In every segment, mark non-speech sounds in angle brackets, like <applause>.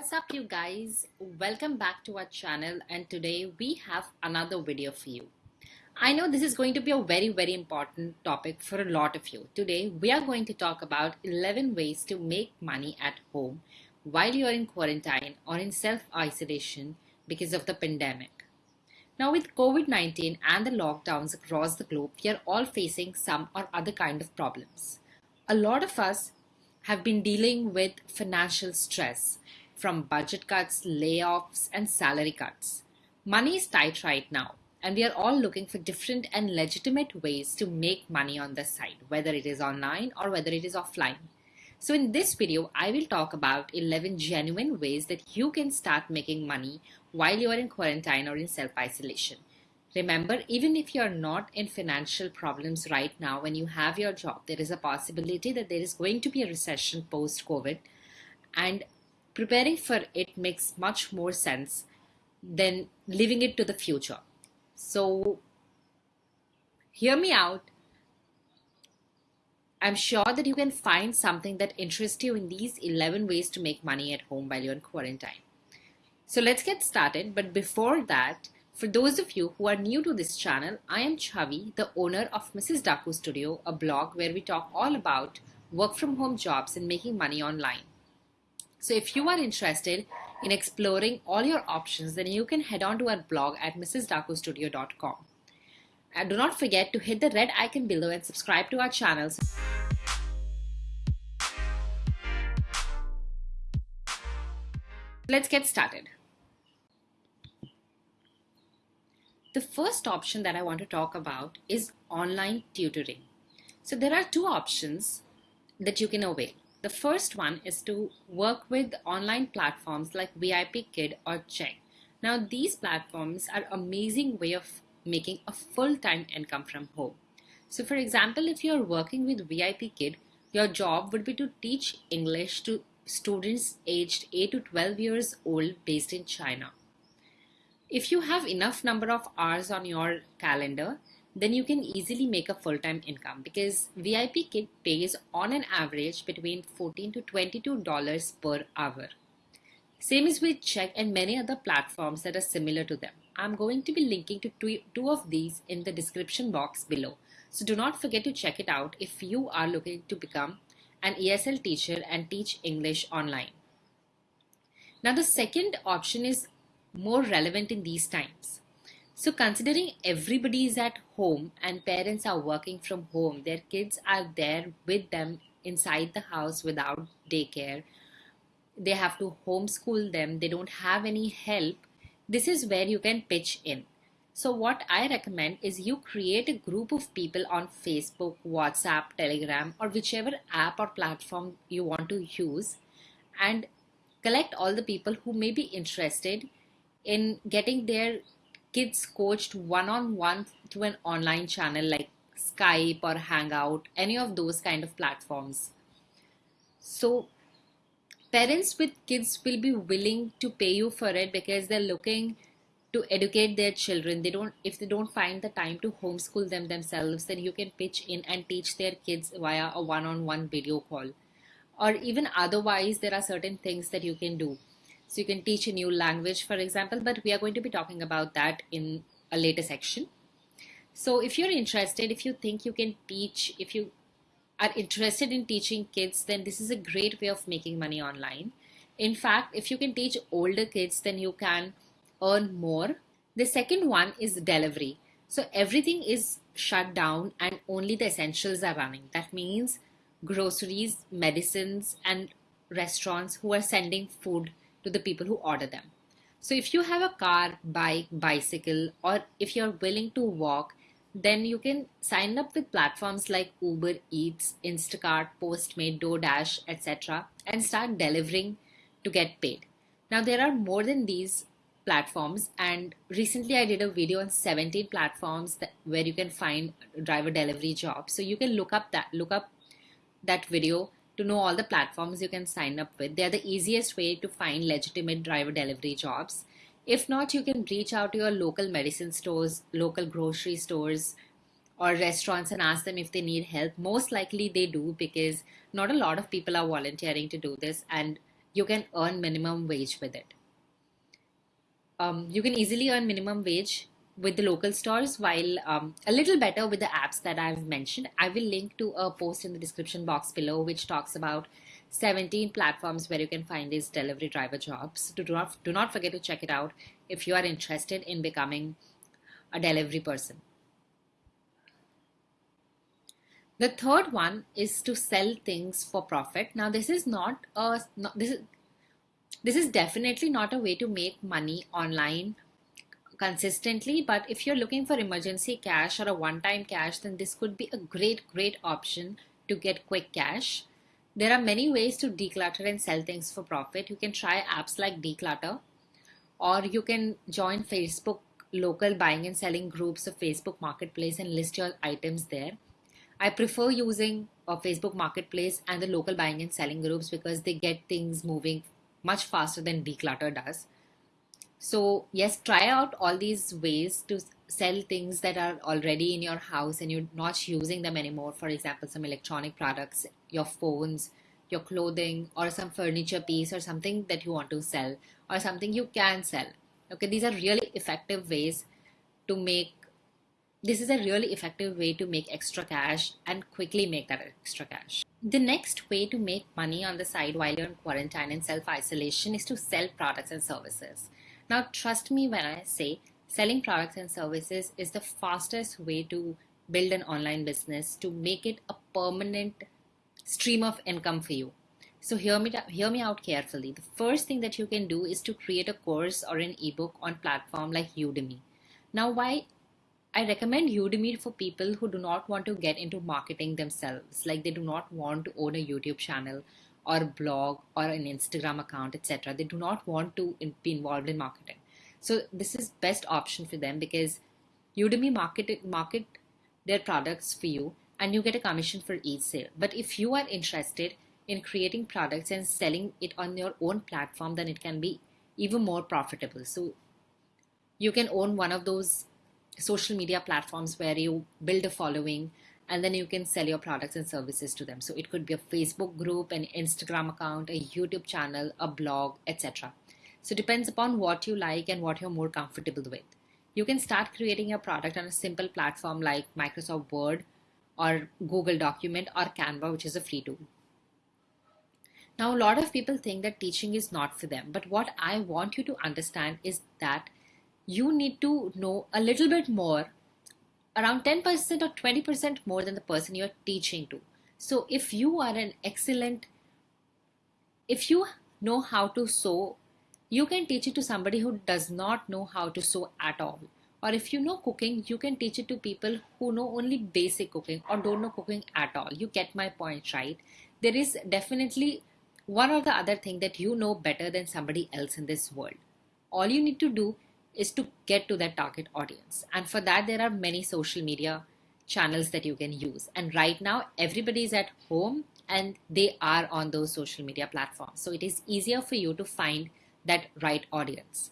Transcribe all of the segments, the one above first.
What's up you guys? Welcome back to our channel and today we have another video for you. I know this is going to be a very very important topic for a lot of you. Today we are going to talk about 11 ways to make money at home while you're in quarantine or in self-isolation because of the pandemic. Now with COVID-19 and the lockdowns across the globe, we are all facing some or other kind of problems. A lot of us have been dealing with financial stress from budget cuts, layoffs, and salary cuts. Money is tight right now, and we are all looking for different and legitimate ways to make money on the side, whether it is online or whether it is offline. So in this video, I will talk about 11 genuine ways that you can start making money while you are in quarantine or in self-isolation. Remember, even if you're not in financial problems right now when you have your job, there is a possibility that there is going to be a recession post-COVID. And preparing for it makes much more sense than leaving it to the future. So, hear me out. I'm sure that you can find something that interests you in these 11 ways to make money at home while you're in quarantine. So, let's get started. But before that, for those of you who are new to this channel, I am Chavi, the owner of Mrs. Daaku Studio, a blog where we talk all about work from home jobs and making money online. So if you are interested in exploring all your options, then you can head on to our blog at mrsdaakustudio.com. And do not forget to hit the red icon below and subscribe to our channels. Let's get started. The first option that I want to talk about is online tutoring. So there are two options that you can avail. The first one is to work with online platforms like VIP Kid or Chegg. Now these platforms are amazing way of making a full-time income from home. So for example, if you're working with VIP Kid, your job would be to teach English to students aged 8 to 12 years old based in China. If you have enough number of hours on your calendar, then you can easily make a full-time income because VIP Kid pays on an average between 14 to 22 dollars per hour. Same is with Chegg and many other platforms that are similar to them. I'm going to be linking to two of these in the description box below. So do not forget to check it out if you are looking to become an ESL teacher and teach English online. Now the second option is more relevant in these times. So considering everybody is at home and parents are working from home, their kids are there with them inside the house without daycare. They have to homeschool them. They don't have any help. This is where you can pitch in. So what I recommend is you create a group of people on Facebook, WhatsApp, Telegram, or whichever app or platform you want to use and collect all the people who may be interested in getting their kids coached one-on-one through an online channel like Skype or Hangout, any of those kind of platforms. So parents with kids will be willing to pay you for it because they're looking to educate their children. They don't if they don't find the time to homeschool them themselves then you can pitch in and teach their kids via a one-on-one video call. Or even otherwise there are certain things that you can do so you can teach a new language, for example, but we are going to be talking about that in a later section. So if you're interested, if you think you can teach, if you are interested in teaching kids, then this is a great way of making money online. In fact, if you can teach older kids, then you can earn more. The second one is delivery. So everything is shut down and only the essentials are running. That means groceries, medicines, and restaurants who are sending food to the people who order them. So if you have a car, bike, bicycle, or if you're willing to walk, then you can sign up with platforms like Uber Eats, Instacart, Postmate, DoorDash, etc. and start delivering to get paid. Now there are more than these platforms and recently I did a video on 17 platforms that, where you can find driver delivery jobs. So you can look up that look up that video to know all the platforms you can sign up with. They're the easiest way to find legitimate driver delivery jobs. If not, you can reach out to your local medicine stores, local grocery stores, or restaurants and ask them if they need help. Most likely they do because not a lot of people are volunteering to do this and you can earn minimum wage with it. Um, you can easily earn minimum wage with the local stores while um, a little better with the apps that I've mentioned. I will link to a post in the description box below which talks about 17 platforms where you can find these delivery driver jobs. Do not, do not forget to check it out if you are interested in becoming a delivery person. The third one is to sell things for profit. Now this is not a not, this is this is definitely not a way to make money online consistently but if you're looking for emergency cash or a one-time cash then this could be a great great option to get quick cash. There are many ways to Decluttr and sell things for profit. You can try apps like Decluttr or you can join facebook local buying and selling groups of facebook marketplace and list your items there. I prefer using a facebook marketplace and the local buying and selling groups because they get things moving much faster than declutter does so yes, try out all these ways to sell things that are already in your house and you're not using them anymore. For example, some electronic products, your phones, your clothing, or some furniture piece or something that you want to sell or something you can sell. Okay, these are really effective ways to make this is a really effective way to make extra cash and quickly make that extra cash. The next way to make money on the side while you're in quarantine and self isolation is to sell products and services. Now, trust me when I say selling products and services is the fastest way to build an online business to make it a permanent stream of income for you. So hear me hear me out carefully. The first thing that you can do is to create a course or an ebook on platform like Udemy. Now why I recommend Udemy for people who do not want to get into marketing themselves, like they do not want to own a YouTube channel or a blog or an Instagram account, etc. They do not want to be involved in marketing. So this is best option for them because Udemy market market their products for you and you get a commission for each sale. But if you are interested in creating products and selling it on your own platform, then it can be even more profitable. So you can own one of those social media platforms where you build a following and then you can sell your products and services to them. So it could be a Facebook group, an Instagram account, a YouTube channel, a blog, etc. So it depends upon what you like and what you're more comfortable with. You can start creating your product on a simple platform like Microsoft Word or Google Document or Canva, which is a free tool. Now, a lot of people think that teaching is not for them, but what I want you to understand is that you need to know a little bit more around 10% or 20% more than the person you're teaching to. So if you are an excellent, if you know how to sew, you can teach it to somebody who does not know how to sew at all. Or if you know cooking, you can teach it to people who know only basic cooking or don't know cooking at all. You get my point, right? There is definitely one or the other thing that you know better than somebody else in this world. All you need to do is to get to that target audience. And for that, there are many social media channels that you can use. And right now, everybody is at home and they are on those social media platforms. So it is easier for you to find that right audience.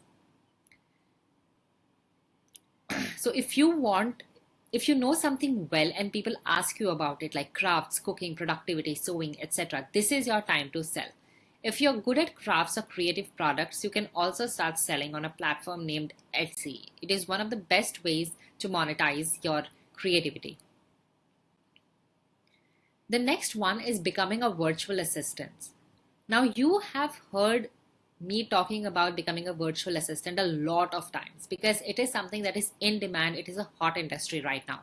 <clears throat> so if you want, if you know something well and people ask you about it, like crafts, cooking, productivity, sewing, etc., this is your time to sell. If you're good at crafts or creative products, you can also start selling on a platform named Etsy. It is one of the best ways to monetize your creativity. The next one is becoming a virtual assistant. Now, you have heard me talking about becoming a virtual assistant a lot of times because it is something that is in demand. It is a hot industry right now.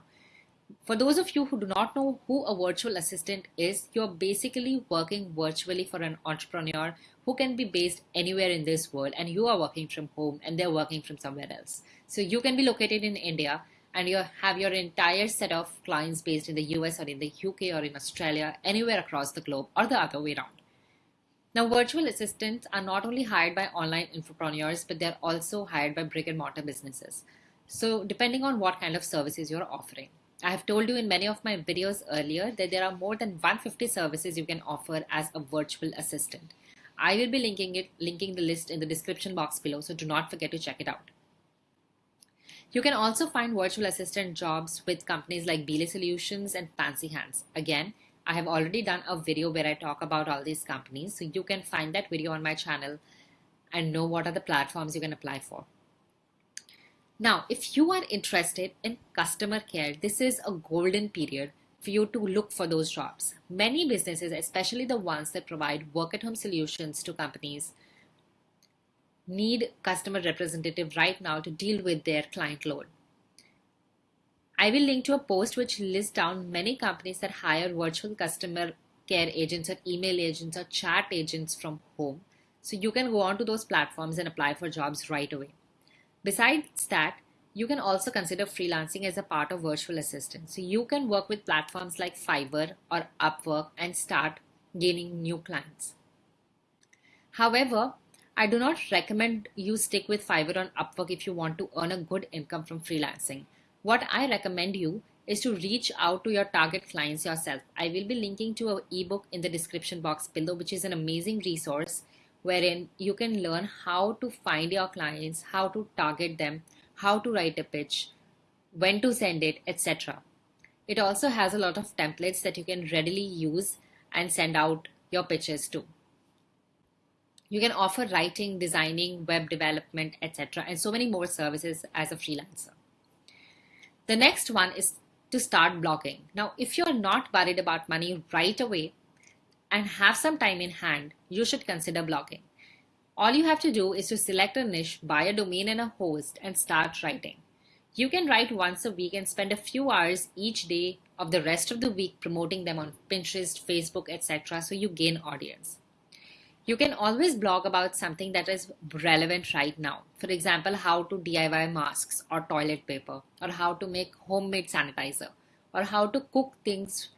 For those of you who do not know who a virtual assistant is, you're basically working virtually for an entrepreneur who can be based anywhere in this world and you are working from home and they're working from somewhere else. So you can be located in India and you have your entire set of clients based in the US or in the UK or in Australia, anywhere across the globe or the other way around. Now, virtual assistants are not only hired by online entrepreneurs, but they're also hired by brick and mortar businesses. So depending on what kind of services you're offering. I have told you in many of my videos earlier that there are more than 150 services you can offer as a virtual assistant. I will be linking it, linking the list in the description box below, so do not forget to check it out. You can also find virtual assistant jobs with companies like Belay Solutions and Fancy Hands. Again, I have already done a video where I talk about all these companies. So you can find that video on my channel and know what are the platforms you can apply for. Now, if you are interested in customer care, this is a golden period for you to look for those jobs. Many businesses, especially the ones that provide work at home solutions to companies, need customer representative right now to deal with their client load. I will link to a post which lists down many companies that hire virtual customer care agents or email agents or chat agents from home. So you can go on to those platforms and apply for jobs right away. Besides that, you can also consider freelancing as a part of virtual assistant. So you can work with platforms like Fiverr or Upwork and start gaining new clients. However, I do not recommend you stick with Fiverr or Upwork if you want to earn a good income from freelancing. What I recommend you is to reach out to your target clients yourself. I will be linking to an ebook in the description box below, which is an amazing resource wherein you can learn how to find your clients, how to target them, how to write a pitch, when to send it, etc. It also has a lot of templates that you can readily use and send out your pitches to. You can offer writing, designing, web development, etc., and so many more services as a freelancer. The next one is to start blogging. Now, if you're not worried about money right away and have some time in hand, you should consider blogging. All you have to do is to select a niche, buy a domain and a host, and start writing. You can write once a week and spend a few hours each day of the rest of the week promoting them on Pinterest, Facebook, etc. so you gain audience. You can always blog about something that is relevant right now. For example, how to DIY masks or toilet paper, or how to make homemade sanitizer, or how to cook things,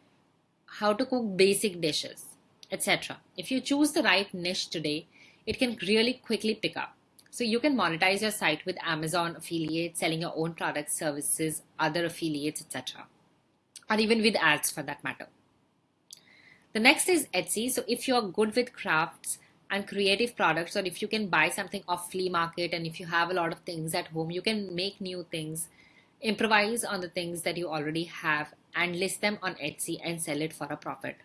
how to cook basic dishes, etc. If you choose the right niche today, it can really quickly pick up. So you can monetize your site with Amazon affiliates, selling your own products, services, other affiliates, etc. Or even with ads for that matter. The next is Etsy. So if you're good with crafts and creative products, or if you can buy something off flea market and if you have a lot of things at home, you can make new things, improvise on the things that you already have and list them on Etsy and sell it for a profit.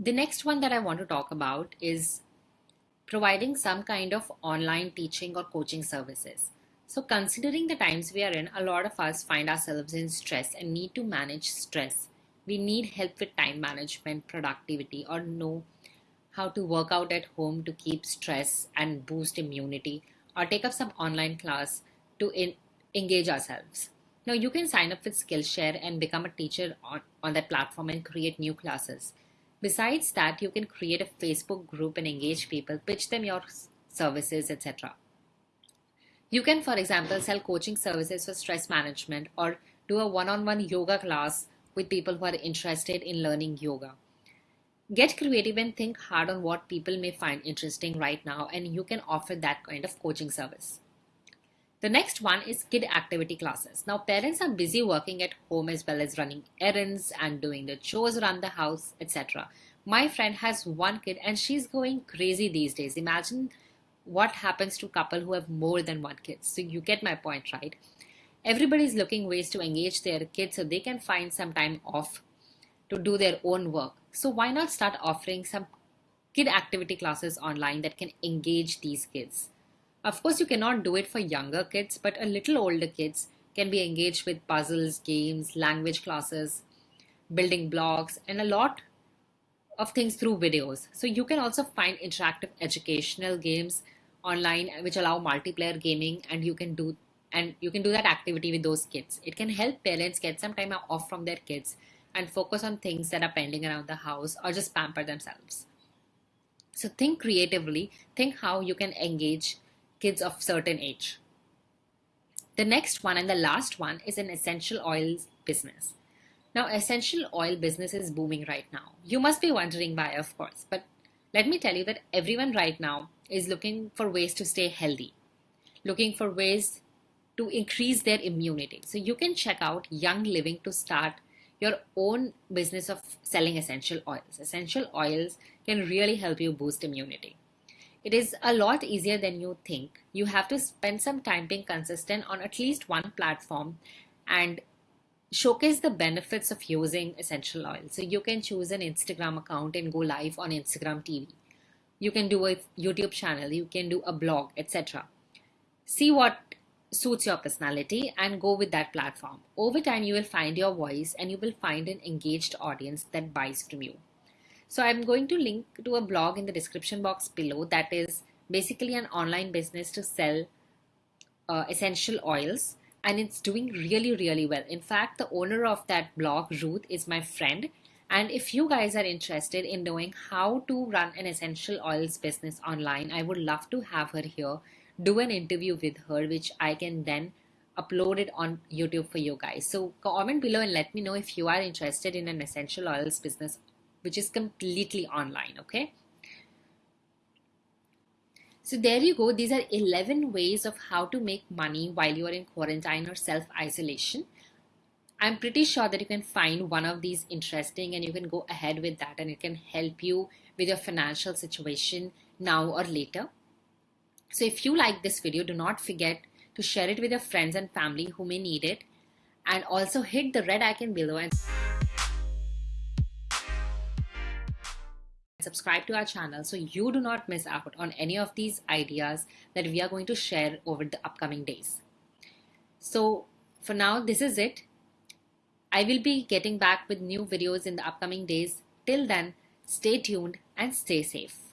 The next one that I want to talk about is providing some kind of online teaching or coaching services. So, considering the times we are in, a lot of us find ourselves in stress and need to manage stress. We need help with time management, productivity, or know how to work out at home to keep stress and boost immunity, or take up some online class to in- engage ourselves. Now, you can sign up with Skillshare and become a teacher on, on that platform and create new classes. Besides that, you can create a Facebook group and engage people, pitch them your services, etc. You can, for example, sell coaching services for stress management or do a one on one yoga class with people who are interested in learning yoga. Get creative and think hard on what people may find interesting right now, and you can offer that kind of coaching service. The next one is kid activity classes. Now, parents are busy working at home as well as running errands and doing the chores around the house, etc. My friend has one kid and she's going crazy these days. Imagine what happens to couple who have more than one kid. So you get my point, right? Everybody's looking ways to engage their kids so they can find some time off to do their own work. So why not start offering some kid activity classes online that can engage these kids? Of course, you cannot do it for younger kids, but a little older kids can be engaged with puzzles, games, language classes, building blogs, and a lot of things through videos. So you can also find interactive educational games online uh, which allow multiplayer gaming and you can do and you can do that activity with those kids. It can help parents get some time off from their kids and focus on things that are pending around the house or just pamper themselves. So think creatively, think how you can engage kids of certain age. The next one and the last one is an essential oils business. Now, essential oil business is booming right now. You must be wondering why, of course, but let me tell you that everyone right now is looking for ways to stay healthy, looking for ways to increase their immunity. So you can check out Young Living to start your own business of selling essential oils. Essential oils can really help you boost immunity. It is a lot easier than you think. You have to spend some time being consistent on at least one platform and showcase the benefits of using essential oil. So you can choose an Instagram account and go live on Instagram TV. You can do a YouTube channel, you can do a blog, etc. See what suits your personality and go with that platform. Over time, you will find your voice and you will find an engaged audience that buys from you. So I'm going to link to a blog in the description box below that is basically an online business to sell uh, essential oils and it's doing really really well. In fact the owner of that blog ruth is my friend. And if you guys are interested in knowing how to run an essential oils business online i would love to have her here do an interview with her which i can then upload it on youtube for you guys. So comment below and let me know if you are interested in an essential oils business which is completely online okay so there you go. These are 11 ways of how to make money while you are in quarantine or self-isolation. I'm pretty sure that you can find one of these interesting and you can go ahead with that and it can help you with your financial situation now or later. So if you like this video, do not forget to share it with your friends and family who may need it and also hit the red icon below and subscribe to our channel so you do not miss out on any of these ideas that we are going to share over the upcoming days. So for now, this is it. I will be getting back with new videos in the upcoming days. Till then, stay tuned and stay safe.